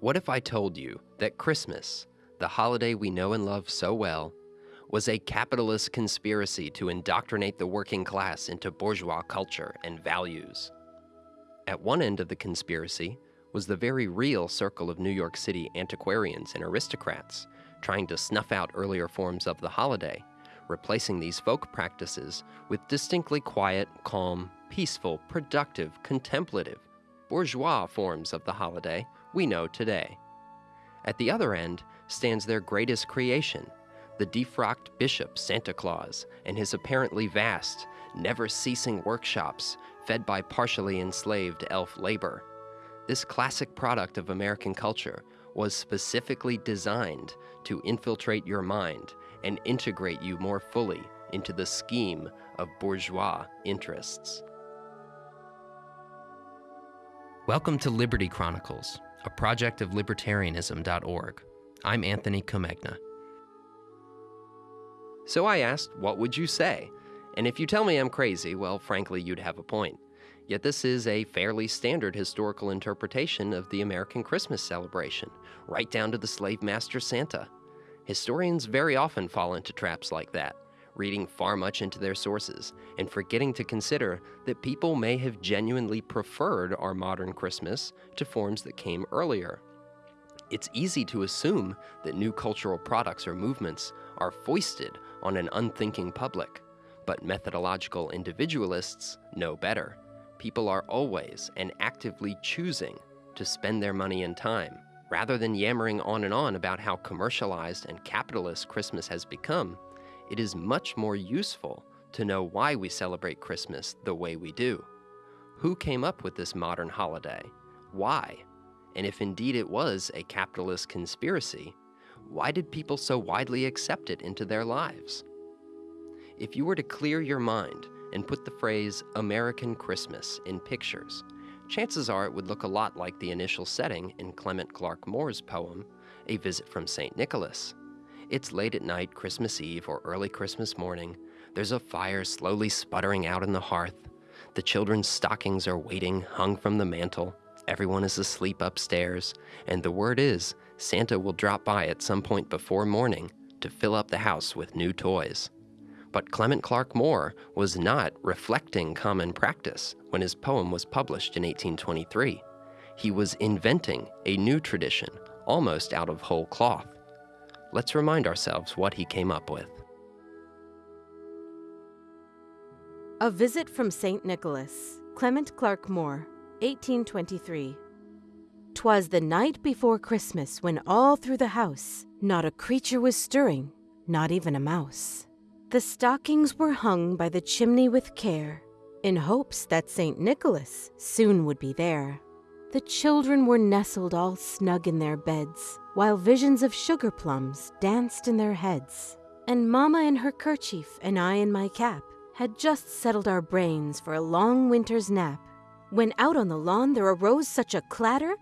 What if I told you that Christmas, the holiday we know and love so well, was a capitalist conspiracy to indoctrinate the working class into bourgeois culture and values? At one end of the conspiracy was the very real circle of New York City antiquarians and aristocrats trying to snuff out earlier forms of the holiday, replacing these folk practices with distinctly quiet, calm, peaceful, productive, contemplative, bourgeois forms of the holiday we know today. At the other end stands their greatest creation, the defrocked bishop Santa Claus and his apparently vast, never ceasing workshops fed by partially enslaved elf labor. This classic product of American culture was specifically designed to infiltrate your mind and integrate you more fully into the scheme of bourgeois interests. Welcome to Liberty Chronicles, a project of libertarianism.org. I'm Anthony Comegna. So I asked, What would you say? And if you tell me I'm crazy, well, frankly, you'd have a point. Yet this is a fairly standard historical interpretation of the American Christmas celebration, right down to the slave master Santa. Historians very often fall into traps like that, reading far much into their sources and forgetting to consider that people may have genuinely preferred our modern Christmas to forms that came earlier. It's easy to assume that new cultural products or movements are foisted on an unthinking public, but methodological individualists know better. People are always and actively choosing to spend their money and time Rather than yammering on and on about how commercialized and capitalist Christmas has become, it is much more useful to know why we celebrate Christmas the way we do. Who came up with this modern holiday? Why? And if indeed it was a capitalist conspiracy, why did people so widely accept it into their lives? If you were to clear your mind and put the phrase American Christmas in pictures, chances are it would look a lot like the initial setting in Clement Clarke Moore's poem, A Visit from St. Nicholas. It's late at night, Christmas Eve or early Christmas morning. There's a fire slowly sputtering out in the hearth. The children's stockings are waiting, hung from the mantel. Everyone is asleep upstairs, and the word is Santa will drop by at some point before morning to fill up the house with new toys. But Clement Clarke Moore was not reflecting common practice when his poem was published in 1823. He was inventing a new tradition, almost out of whole cloth. Let's remind ourselves what he came up with. A Visit from St. Nicholas, Clement Clarke Moore, 1823. 'Twas the night before Christmas when all through the house not a creature was stirring, not even a mouse. The stockings were hung by the chimney with care, in hopes that St. Nicholas soon would be there. The children were nestled all snug in their beds, while visions of sugar plums danced in their heads. And Mamma in her kerchief and I in my cap had just settled our brains for a long winter's nap, when out on the lawn there arose such a clatter.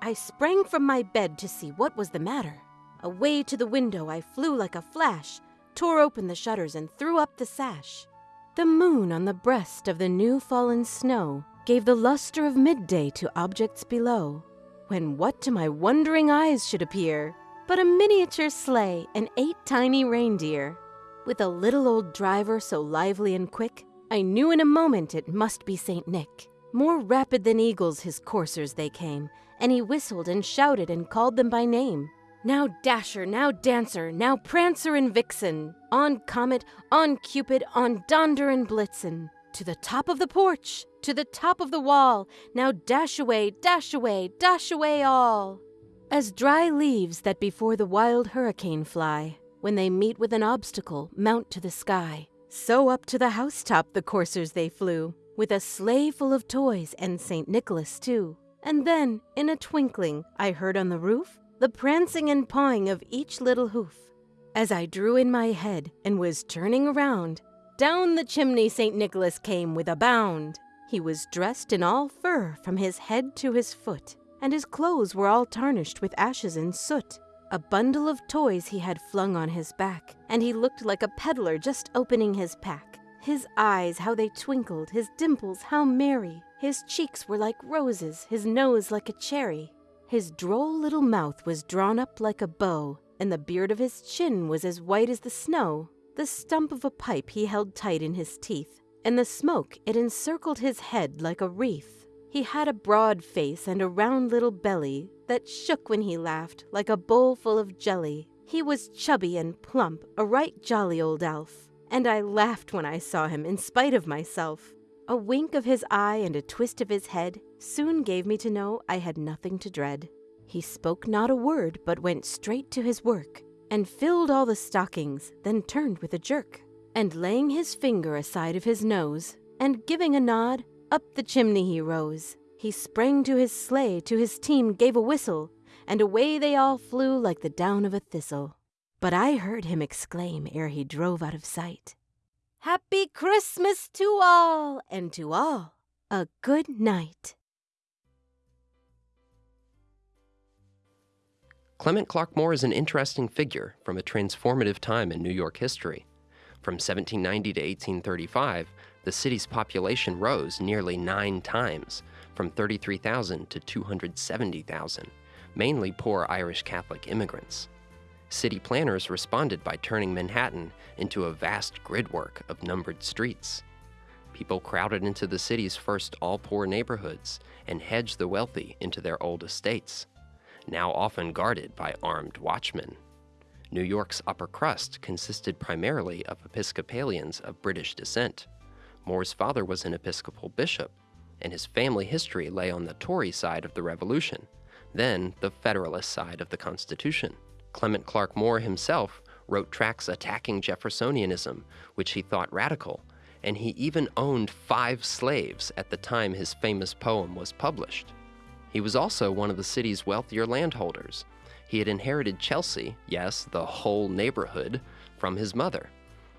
I sprang from my bed to see what was the matter. Away to the window I flew like a flash tore open the shutters, and threw up the sash. The moon on the breast of the new fallen snow gave the luster of midday to objects below, when what to my wondering eyes should appear but a miniature sleigh and eight tiny reindeer. With a little old driver so lively and quick, I knew in a moment it must be St. Nick. More rapid than eagles his coursers they came, and he whistled and shouted and called them by name. Now Dasher, now Dancer, now Prancer and Vixen, on Comet, on Cupid, on Donder and Blitzen, to the top of the porch, to the top of the wall, now dash away, dash away, dash away all. As dry leaves that before the wild hurricane fly, when they meet with an obstacle, mount to the sky, so up to the housetop the coursers they flew, with a sleigh full of toys and St. Nicholas too. And then, in a twinkling, I heard on the roof the prancing and pawing of each little hoof. As I drew in my head and was turning around, down the chimney St. Nicholas came with a bound. He was dressed in all fur from his head to his foot, and his clothes were all tarnished with ashes and soot. A bundle of toys he had flung on his back, and he looked like a peddler just opening his pack. His eyes, how they twinkled, his dimples, how merry. His cheeks were like roses, his nose like a cherry. His droll little mouth was drawn up like a bow, and the beard of his chin was as white as the snow. The stump of a pipe he held tight in his teeth, and the smoke it encircled his head like a wreath. He had a broad face and a round little belly that shook when he laughed like a bowl full of jelly. He was chubby and plump, a right jolly old elf, and I laughed when I saw him in spite of myself. A wink of his eye and a twist of his head soon gave me to know I had nothing to dread. He spoke not a word, but went straight to his work, and filled all the stockings, then turned with a jerk, and laying his finger aside of his nose, and giving a nod, up the chimney he rose. He sprang to his sleigh, to his team gave a whistle, and away they all flew like the down of a thistle. But I heard him exclaim ere he drove out of sight, Happy Christmas to all, and to all a good night. Clement Clarke Moore is an interesting figure from a transformative time in New York history. From 1790 to 1835, the city's population rose nearly nine times, from 33,000 to 270,000, mainly poor Irish Catholic immigrants. City planners responded by turning Manhattan into a vast gridwork of numbered streets. People crowded into the city's first all poor neighborhoods and hedged the wealthy into their old estates now often guarded by armed watchmen. New York's upper crust consisted primarily of Episcopalians of British descent. Moore's father was an Episcopal bishop, and his family history lay on the Tory side of the Revolution, then the Federalist side of the Constitution. Clement Clarke Moore himself wrote tracts attacking Jeffersonianism, which he thought radical, and he even owned five slaves at the time his famous poem was published. He was also one of the city's wealthier landholders. He had inherited Chelsea, yes, the whole neighborhood, from his mother.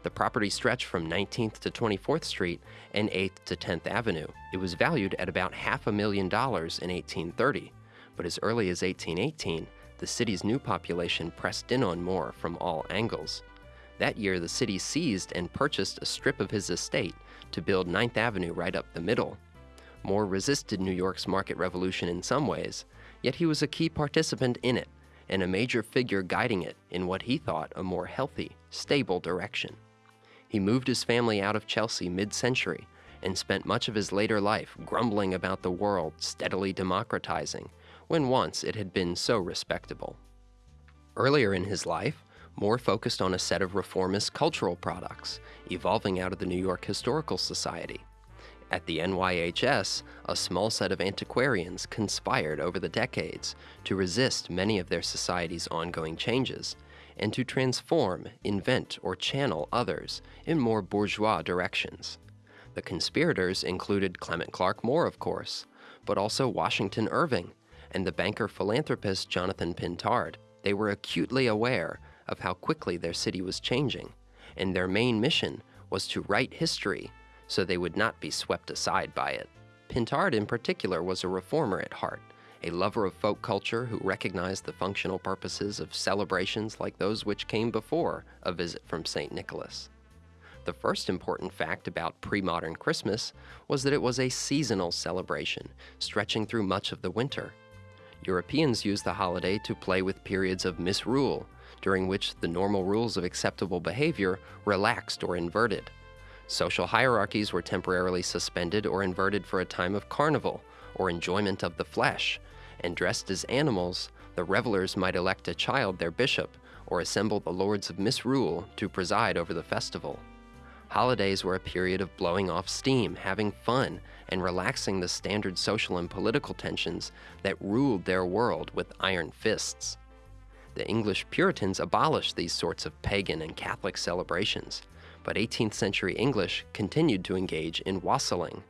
The property stretched from 19th to 24th Street and 8th to 10th Avenue. It was valued at about half a million dollars in 1830, but as early as 1818, the city's new population pressed in on Moore from all angles. That year, the city seized and purchased a strip of his estate to build 9th Avenue right up the middle. Moore resisted New York's market revolution in some ways, yet he was a key participant in it and a major figure guiding it in what he thought a more healthy, stable direction. He moved his family out of Chelsea mid century and spent much of his later life grumbling about the world steadily democratizing when once it had been so respectable. Earlier in his life, Moore focused on a set of reformist cultural products evolving out of the New York Historical Society. At the NYHS, a small set of antiquarians conspired over the decades to resist many of their society's ongoing changes and to transform, invent, or channel others in more bourgeois directions. The conspirators included Clement Clarke Moore, of course, but also Washington Irving and the banker philanthropist Jonathan Pintard. They were acutely aware of how quickly their city was changing, and their main mission was to write history so they would not be swept aside by it. Pintard, in particular, was a reformer at heart, a lover of folk culture who recognized the functional purposes of celebrations like those which came before a visit from St. Nicholas. The first important fact about pre modern Christmas was that it was a seasonal celebration, stretching through much of the winter. Europeans used the holiday to play with periods of misrule, during which the normal rules of acceptable behavior relaxed or inverted. Social hierarchies were temporarily suspended or inverted for a time of carnival or enjoyment of the flesh, and dressed as animals, the revelers might elect a child their bishop or assemble the lords of misrule to preside over the festival. Holidays were a period of blowing off steam, having fun, and relaxing the standard social and political tensions that ruled their world with iron fists. The English Puritans abolished these sorts of pagan and Catholic celebrations but 18th century English continued to engage in wassailing.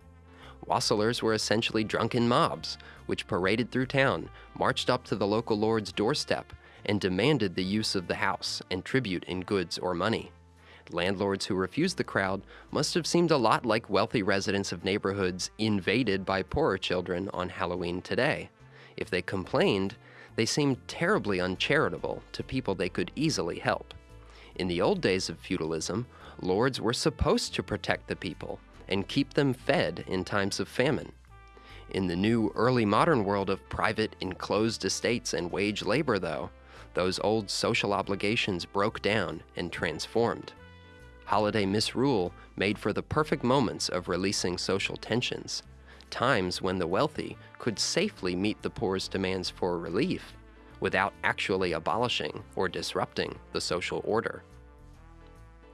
Wassailers were essentially drunken mobs, which paraded through town, marched up to the local lord's doorstep, and demanded the use of the house and tribute in goods or money. Landlords who refused the crowd must have seemed a lot like wealthy residents of neighborhoods invaded by poorer children on Halloween today. If they complained, they seemed terribly uncharitable to people they could easily help. In the old days of feudalism, lords were supposed to protect the people and keep them fed in times of famine. In the new early modern world of private, enclosed estates and wage labor, though, those old social obligations broke down and transformed. Holiday misrule made for the perfect moments of releasing social tensions, times when the wealthy could safely meet the poor's demands for relief without actually abolishing or disrupting the social order.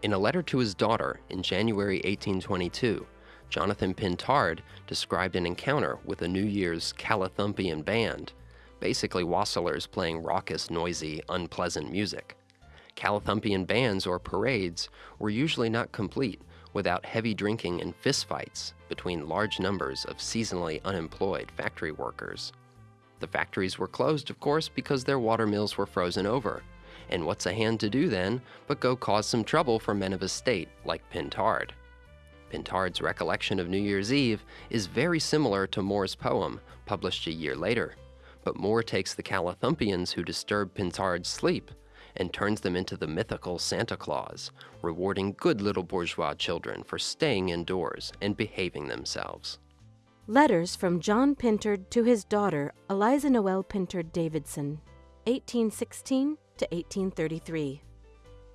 In a letter to his daughter in January 1822, Jonathan Pintard described an encounter with a New Year's Callithumpian band, basically wassailers playing raucous, noisy, unpleasant music. Callithumpian bands or parades were usually not complete without heavy drinking and fistfights between large numbers of seasonally unemployed factory workers. The factories were closed, of course, because their water mills were frozen over. And what's a hand to do then but go cause some trouble for men of estate like Pintard? Pintard's recollection of New Year's Eve is very similar to Moore's poem, published a year later. But Moore takes the Callithumpians who disturb Pintard's sleep and turns them into the mythical Santa Claus, rewarding good little bourgeois children for staying indoors and behaving themselves. Letters from John Pintard to his daughter, Eliza Noel Pintard Davidson, 1816 to 1833.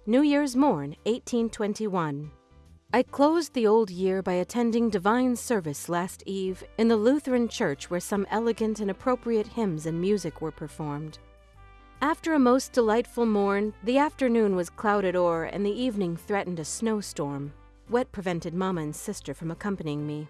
New Year's Morn, 1821. I closed the old year by attending divine service last eve in the Lutheran church where some elegant and appropriate hymns and music were performed. After a most delightful morn, the afternoon was clouded o'er and the evening threatened a snowstorm. Wet prevented Mamma and sister from accompanying me.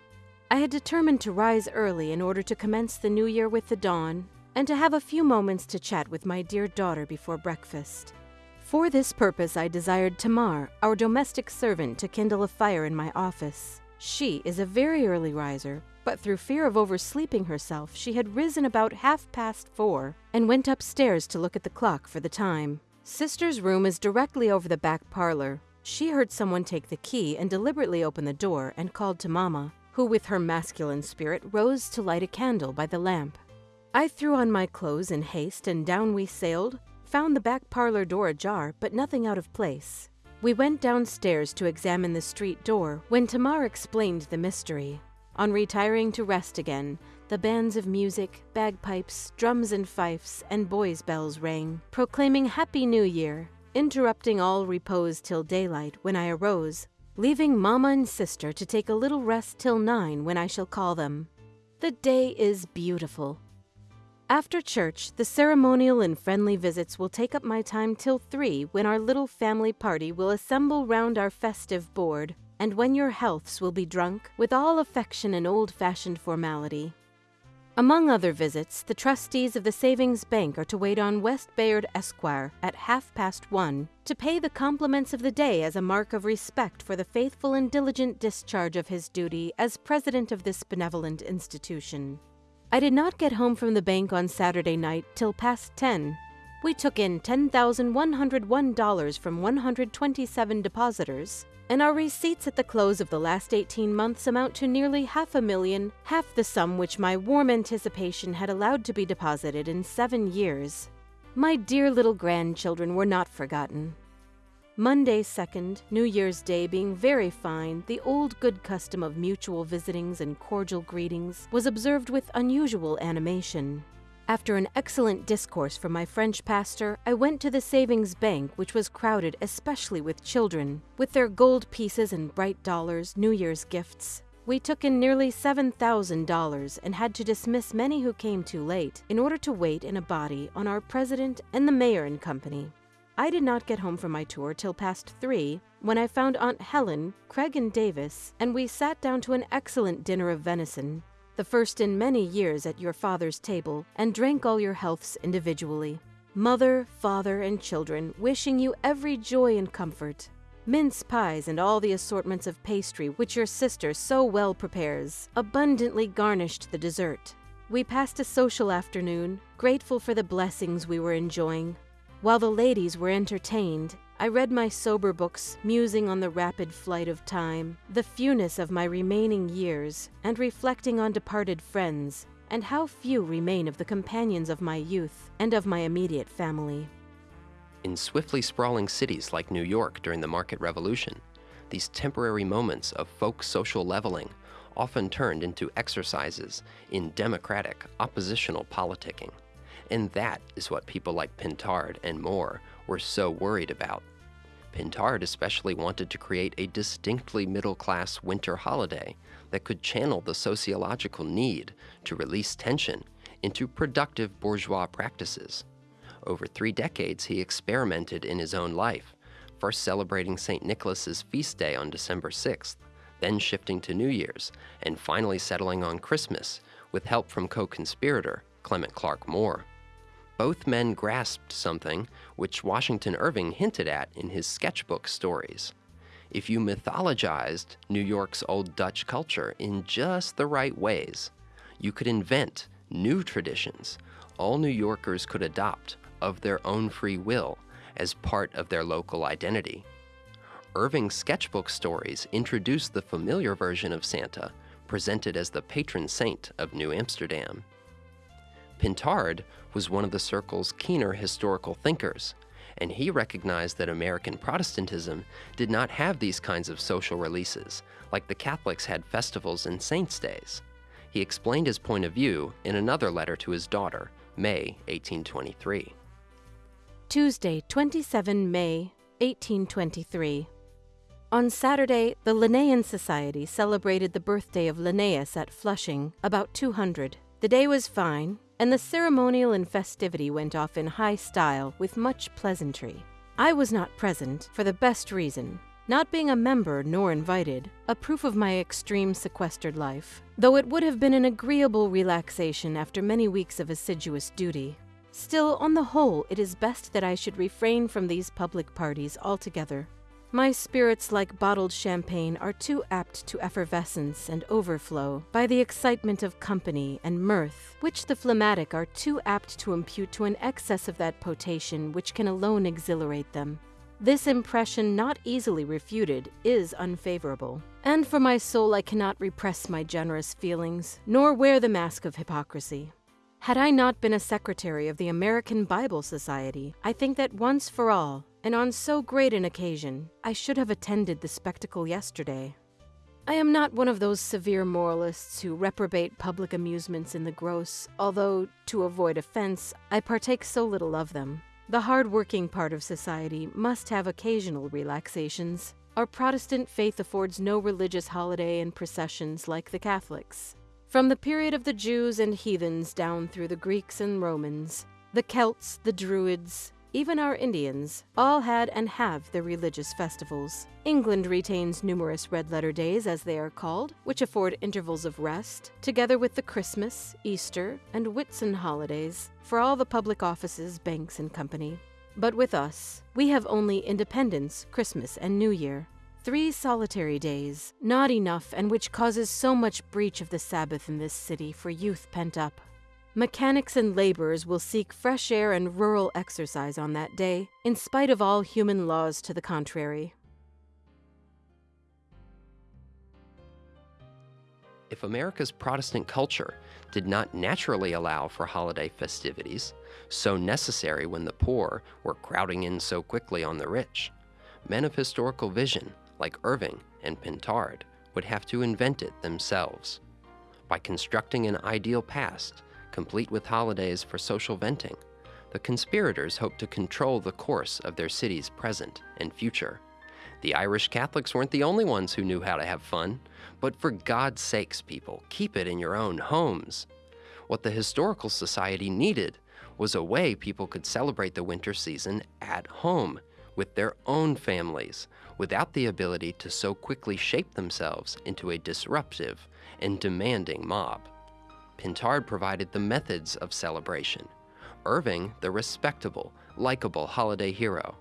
I had determined to rise early in order to commence the new year with the dawn and to have a few moments to chat with my dear daughter before breakfast. For this purpose, I desired Tamar, our domestic servant, to kindle a fire in my office. She is a very early riser, but through fear of oversleeping herself, she had risen about half past four and went upstairs to look at the clock for the time. Sister's room is directly over the back parlor. She heard someone take the key and deliberately open the door and called to Mamma who with her masculine spirit rose to light a candle by the lamp. I threw on my clothes in haste and down we sailed, found the back parlor door ajar, but nothing out of place. We went downstairs to examine the street door when Tamar explained the mystery. On retiring to rest again, the bands of music, bagpipes, drums and fifes, and boys' bells rang, proclaiming Happy New Year, interrupting all repose till daylight when I arose, leaving Mamma and sister to take a little rest till nine when I shall call them. The day is beautiful. After church, the ceremonial and friendly visits will take up my time till three when our little family party will assemble round our festive board, and when your healths will be drunk with all affection and old fashioned formality. Among other visits, the trustees of the Savings Bank are to wait on West Bayard Esquire at half past one to pay the compliments of the day as a mark of respect for the faithful and diligent discharge of his duty as president of this benevolent institution. I did not get home from the bank on Saturday night till past ten. We took in $10,101 from 127 depositors, and our receipts at the close of the last 18 months amount to nearly half a million, half the sum which my warm anticipation had allowed to be deposited in seven years. My dear little grandchildren were not forgotten. Monday 2nd, New Year's Day being very fine, the old good custom of mutual visitings and cordial greetings was observed with unusual animation. After an excellent discourse from my French pastor, I went to the savings bank, which was crowded especially with children, with their gold pieces and bright dollars, New Year's gifts. We took in nearly $7,000 and had to dismiss many who came too late in order to wait in a body on our president and the mayor and company. I did not get home from my tour till past three, when I found Aunt Helen, Craig, and Davis, and we sat down to an excellent dinner of venison, the first in many years at your father's table, and drank all your healths individually. Mother, father, and children wishing you every joy and comfort. Mince pies and all the assortments of pastry which your sister so well prepares abundantly garnished the dessert. We passed a social afternoon, grateful for the blessings we were enjoying. While the ladies were entertained, I read my sober books, musing on the rapid flight of time, the fewness of my remaining years, and reflecting on departed friends, and how few remain of the companions of my youth and of my immediate family. In swiftly sprawling cities like New York during the market revolution, these temporary moments of folk social leveling often turned into exercises in democratic, oppositional politicking. And that is what people like Pintard and Moore were so worried about. Pintard especially wanted to create a distinctly middle class winter holiday that could channel the sociological need to release tension into productive bourgeois practices. Over three decades, he experimented in his own life, first celebrating St. Nicholas's feast day on December 6th, then shifting to New Year's, and finally settling on Christmas with help from co conspirator Clement Clarke Moore. Both men grasped something which Washington Irving hinted at in his sketchbook stories. If you mythologized New York's old Dutch culture in just the right ways, you could invent new traditions all New Yorkers could adopt of their own free will as part of their local identity. Irving's sketchbook stories introduced the familiar version of Santa, presented as the patron saint of New Amsterdam. Pintard was one of the circle's keener historical thinkers, and he recognized that American Protestantism did not have these kinds of social releases, like the Catholics had festivals and saints' days. He explained his point of view in another letter to his daughter, May 1823. Tuesday, 27 May 1823. On Saturday, the Linnaean Society celebrated the birthday of Linnaeus at Flushing, about 200. The day was fine, and the ceremonial and festivity went off in high style with much pleasantry. I was not present for the best reason, not being a member nor invited, a proof of my extreme sequestered life, though it would have been an agreeable relaxation after many weeks of assiduous duty. Still, on the whole, it is best that I should refrain from these public parties altogether. My spirits, like bottled champagne, are too apt to effervescence and overflow by the excitement of company and mirth, which the phlegmatic are too apt to impute to an excess of that potation which can alone exhilarate them. This impression, not easily refuted, is unfavorable. And for my soul, I cannot repress my generous feelings, nor wear the mask of hypocrisy. Had I not been a secretary of the American Bible Society, I think that once for all, and on so great an occasion, I should have attended the spectacle yesterday. I am not one of those severe moralists who reprobate public amusements in the gross, although, to avoid offense, I partake so little of them. The hard-working part of society must have occasional relaxations. Our Protestant faith affords no religious holiday and processions like the Catholics. From the period of the Jews and heathens down through the Greeks and Romans, the Celts, the Druids, even our Indians, all had and have their religious festivals. England retains numerous red letter days, as they are called, which afford intervals of rest, together with the Christmas, Easter, and Whitsun holidays for all the public offices, banks, and company. But with us, we have only Independence, Christmas, and New Year. Three solitary days, not enough, and which causes so much breach of the Sabbath in this city for youth pent up. Mechanics and laborers will seek fresh air and rural exercise on that day, in spite of all human laws to the contrary. If America's Protestant culture did not naturally allow for holiday festivities, so necessary when the poor were crowding in so quickly on the rich, men of historical vision, like Irving and Pintard, would have to invent it themselves. By constructing an ideal past, complete with holidays for social venting, the conspirators hoped to control the course of their city's present and future. The Irish Catholics weren't the only ones who knew how to have fun, but for God's sakes, people, keep it in your own homes. What the Historical Society needed was a way people could celebrate the winter season at home with their own families without the ability to so quickly shape themselves into a disruptive and demanding mob. Pintard provided the methods of celebration, Irving the respectable, likable holiday hero,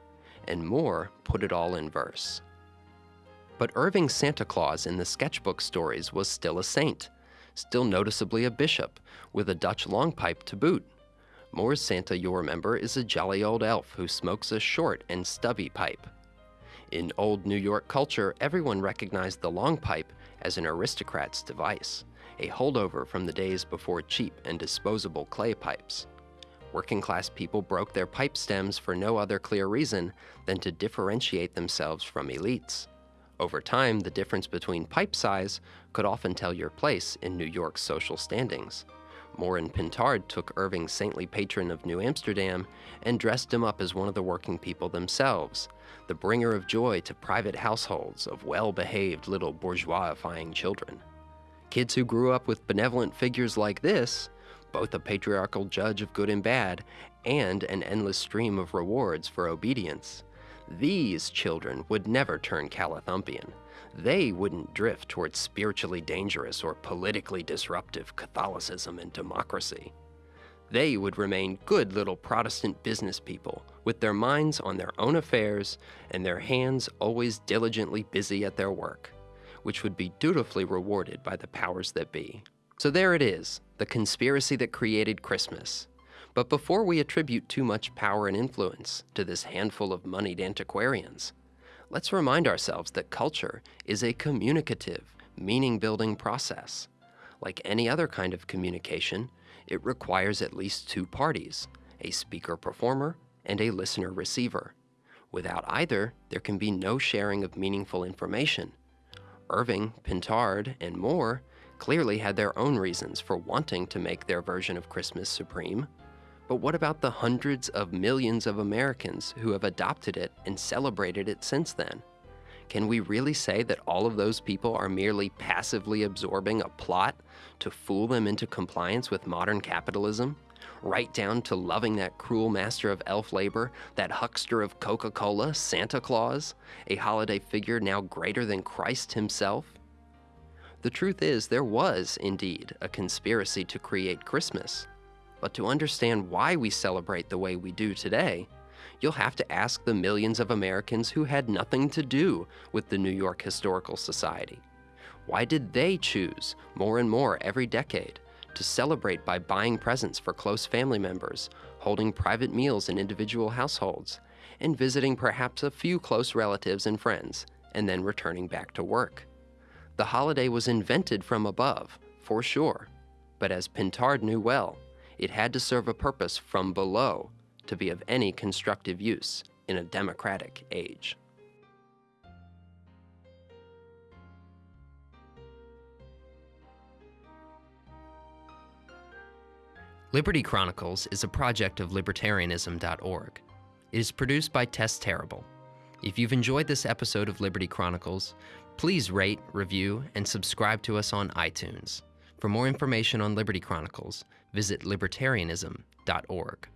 and Moore put it all in verse. But Irving's Santa Claus in the sketchbook stories was still a saint, still noticeably a bishop, with a Dutch long pipe to boot. Moore's Santa, you'll remember, is a jolly old elf who smokes a short and stubby pipe. In old New York culture, everyone recognized the long pipe as an aristocrat's device a holdover from the days before cheap and disposable clay pipes. Working class people broke their pipe stems for no other clear reason than to differentiate themselves from elites. Over time, the difference between pipe size could often tell your place in New York's social standings. Moore and Pintard took Irving's saintly patron of New Amsterdam and dressed him up as one of the working people themselves, the bringer of joy to private households of well behaved little bourgeoisifying children. Kids who grew up with benevolent figures like this, both a patriarchal judge of good and bad, and an endless stream of rewards for obedience, these children would never turn Callithumpian. They wouldn't drift towards spiritually dangerous or politically disruptive Catholicism and democracy. They would remain good little Protestant business people with their minds on their own affairs and their hands always diligently busy at their work, which would be dutifully rewarded by the powers that be. So there it is, the conspiracy that created Christmas, but before we attribute too much power and influence to this handful of moneyed antiquarians, let's remind ourselves that culture is a communicative, meaning building process. Like any other kind of communication, it requires at least two parties a speaker performer and a listener receiver. Without either, there can be no sharing of meaningful information. Irving, Pintard, and Moore clearly had their own reasons for wanting to make their version of Christmas supreme. But what about the hundreds of millions of Americans who have adopted it and celebrated it since then? Can we really say that all of those people are merely passively absorbing a plot to fool them into compliance with modern capitalism? Right down to loving that cruel master of elf labor, that huckster of Coca Cola, Santa Claus, a holiday figure now greater than Christ himself? The truth is, there was, indeed, a conspiracy to create Christmas. But to understand why we celebrate the way we do today, you'll have to ask the millions of Americans who had nothing to do with the New York Historical Society. Why did they choose, more and more every decade, to celebrate by buying presents for close family members, holding private meals in individual households, and visiting perhaps a few close relatives and friends, and then returning back to work? The holiday was invented from above, for sure, but as Pintard knew well, it had to serve a purpose from below to be of any constructive use in a democratic age. Liberty Chronicles is a project of libertarianism.org. It is produced by Tess Terrible. If you've enjoyed this episode of Liberty Chronicles, please rate, review, and subscribe to us on iTunes. For more information on Liberty Chronicles, visit libertarianism.org.